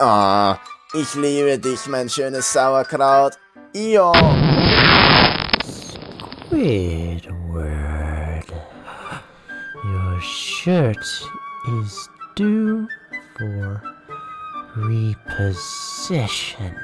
Oh, ich liebe dich, mein schönes Sauerkraut. Io. Squidward, your shirt is due for repossession.